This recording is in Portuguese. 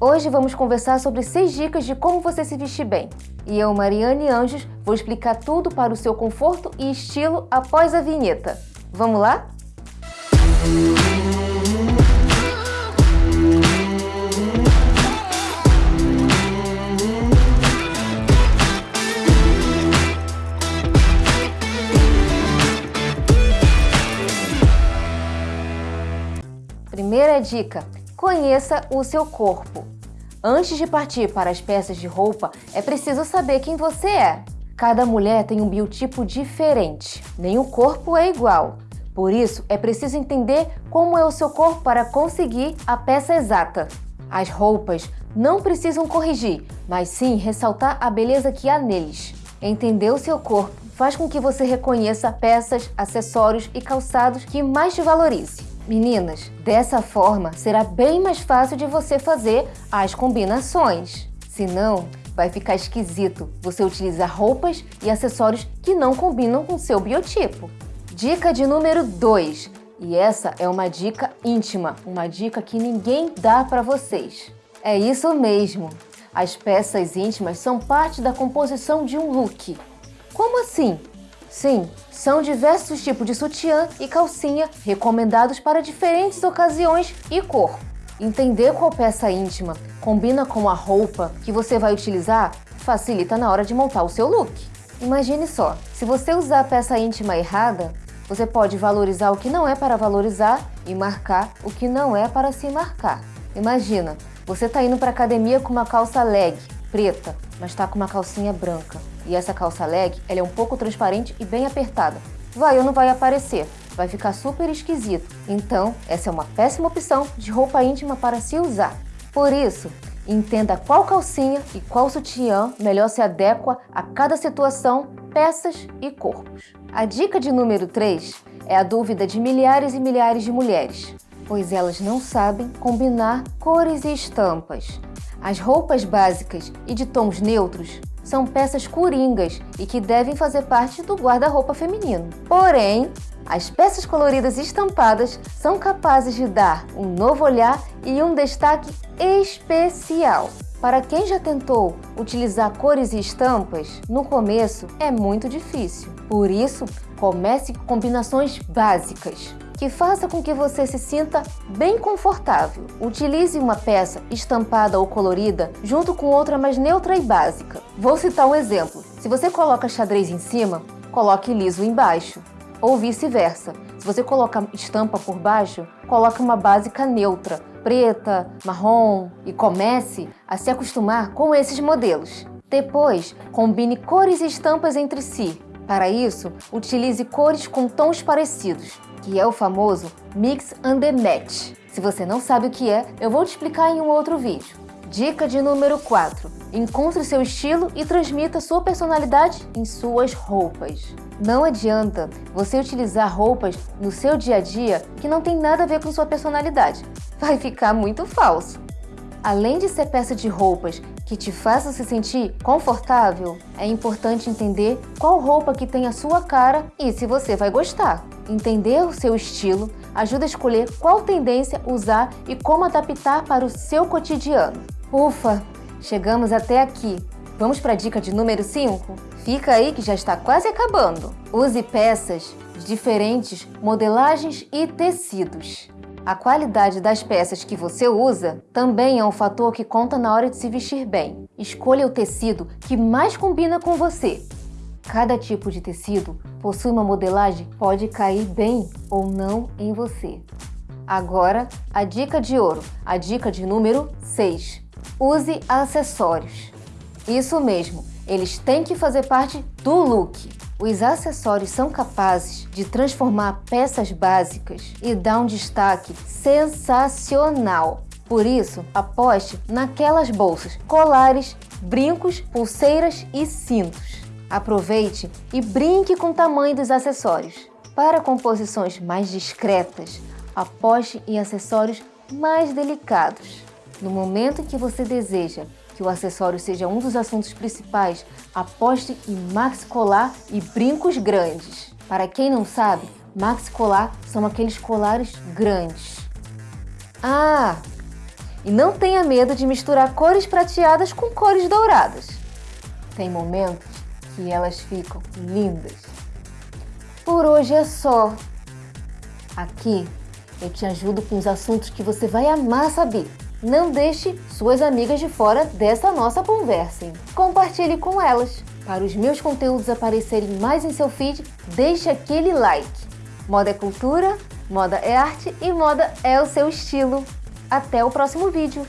Hoje vamos conversar sobre 6 dicas de como você se vestir bem. E eu, Mariane Anjos, vou explicar tudo para o seu conforto e estilo após a vinheta. Vamos lá? Primeira dica, conheça o seu corpo. Antes de partir para as peças de roupa, é preciso saber quem você é. Cada mulher tem um biotipo diferente, nenhum corpo é igual. Por isso, é preciso entender como é o seu corpo para conseguir a peça exata. As roupas não precisam corrigir, mas sim ressaltar a beleza que há neles. Entender o seu corpo faz com que você reconheça peças, acessórios e calçados que mais te valorize. Meninas, dessa forma será bem mais fácil de você fazer as combinações. Senão, vai ficar esquisito você utilizar roupas e acessórios que não combinam com seu biotipo. Dica de número 2. E essa é uma dica íntima, uma dica que ninguém dá para vocês. É isso mesmo. As peças íntimas são parte da composição de um look. Como assim? Sim, são diversos tipos de sutiã e calcinha recomendados para diferentes ocasiões e cor. Entender qual peça íntima combina com a roupa que você vai utilizar facilita na hora de montar o seu look. Imagine só, se você usar a peça íntima errada, você pode valorizar o que não é para valorizar e marcar o que não é para se marcar. Imagina, você está indo para academia com uma calça leg preta, mas está com uma calcinha branca. E essa calça leg, ela é um pouco transparente e bem apertada. Vai ou não vai aparecer? Vai ficar super esquisito. Então, essa é uma péssima opção de roupa íntima para se usar. Por isso, entenda qual calcinha e qual sutiã melhor se adequa a cada situação, peças e corpos. A dica de número 3 é a dúvida de milhares e milhares de mulheres, pois elas não sabem combinar cores e estampas. As roupas básicas e de tons neutros são peças coringas e que devem fazer parte do guarda-roupa feminino. Porém, as peças coloridas estampadas são capazes de dar um novo olhar e um destaque especial. Para quem já tentou utilizar cores e estampas, no começo é muito difícil. Por isso, comece com combinações básicas que faça com que você se sinta bem confortável. Utilize uma peça estampada ou colorida junto com outra mais neutra e básica. Vou citar um exemplo. Se você coloca xadrez em cima, coloque liso embaixo. Ou vice-versa. Se você coloca estampa por baixo, coloque uma básica neutra, preta, marrom e comece a se acostumar com esses modelos. Depois, combine cores e estampas entre si. Para isso, utilize cores com tons parecidos que é o famoso Mix and Match. Se você não sabe o que é, eu vou te explicar em um outro vídeo. Dica de número 4. Encontre seu estilo e transmita sua personalidade em suas roupas. Não adianta você utilizar roupas no seu dia a dia que não tem nada a ver com sua personalidade. Vai ficar muito falso. Além de ser peça de roupas que te façam se sentir confortável, é importante entender qual roupa que tem a sua cara e se você vai gostar. Entender o seu estilo ajuda a escolher qual tendência usar e como adaptar para o seu cotidiano. Ufa, chegamos até aqui. Vamos para a dica de número 5? Fica aí que já está quase acabando. Use peças diferentes modelagens e tecidos. A qualidade das peças que você usa também é um fator que conta na hora de se vestir bem. Escolha o tecido que mais combina com você Cada tipo de tecido possui uma modelagem que pode cair bem ou não em você. Agora, a dica de ouro, a dica de número 6. Use acessórios. Isso mesmo, eles têm que fazer parte do look. Os acessórios são capazes de transformar peças básicas e dar um destaque sensacional. Por isso, aposte naquelas bolsas, colares, brincos, pulseiras e cintos. Aproveite e brinque com o tamanho dos acessórios. Para composições mais discretas, aposte em acessórios mais delicados. No momento em que você deseja que o acessório seja um dos assuntos principais, aposte em maxi colar e brincos grandes. Para quem não sabe, maxi colar são aqueles colares grandes. Ah, E não tenha medo de misturar cores prateadas com cores douradas. Tem momentos que elas ficam lindas. Por hoje é só. Aqui eu te ajudo com os assuntos que você vai amar saber. Não deixe suas amigas de fora dessa nossa conversa. Compartilhe com elas. Para os meus conteúdos aparecerem mais em seu feed, deixe aquele like. Moda é cultura, moda é arte e moda é o seu estilo. Até o próximo vídeo!